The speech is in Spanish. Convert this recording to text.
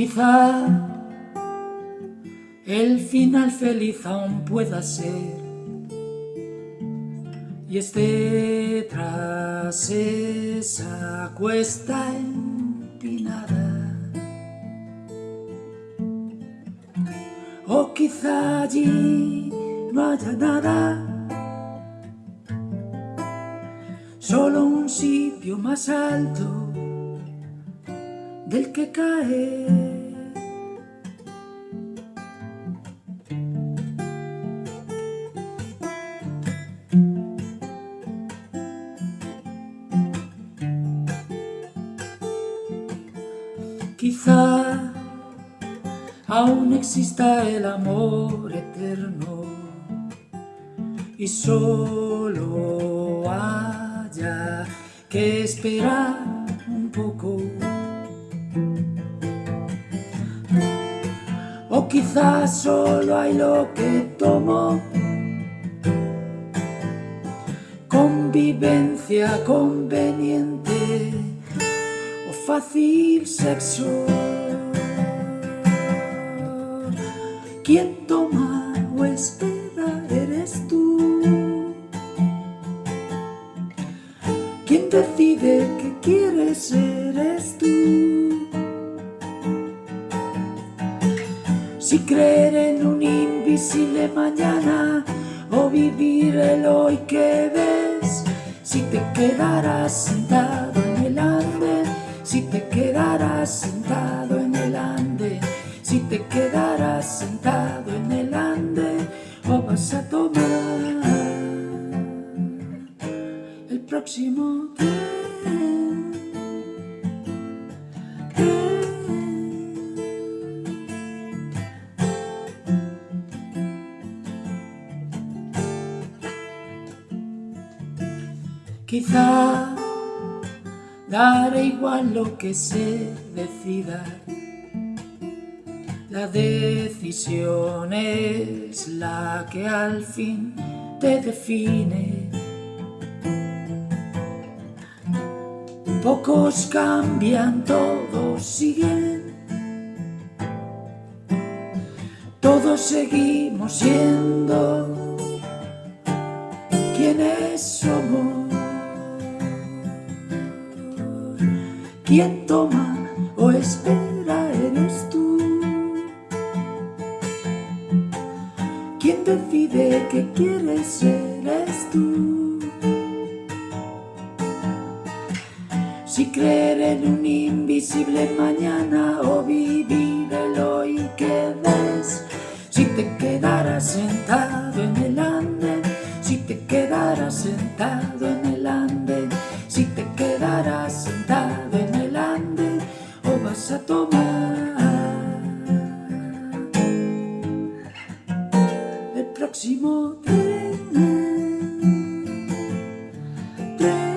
Quizá el final feliz aún pueda ser y esté tras esa cuesta empinada. O quizá allí no haya nada, solo un sitio más alto del que caer. Quizá aún exista el amor eterno y solo haya que esperar un poco. O quizás solo hay lo que tomo Convivencia conveniente fácil sexo. Quien toma o espera eres tú. Quien decide que quieres eres tú. Si creer en un invisible mañana o vivir el hoy que ves, si te quedarás sentado el andén si te quedarás sentado en el ande, si te quedarás sentado en el ande, o vas a tomar el próximo tren. Quizá daré igual lo que se decida. La decisión es la que al fin te define. Pocos cambian, todos siguen. Todos seguimos siendo quienes somos. Quién toma o espera eres tú. Quien decide que quieres eres tú. Si creer en un invisible mañana o vivir el hoy que ves. Si te quedaras sentado en el andén, si te quedaras sentado en el there.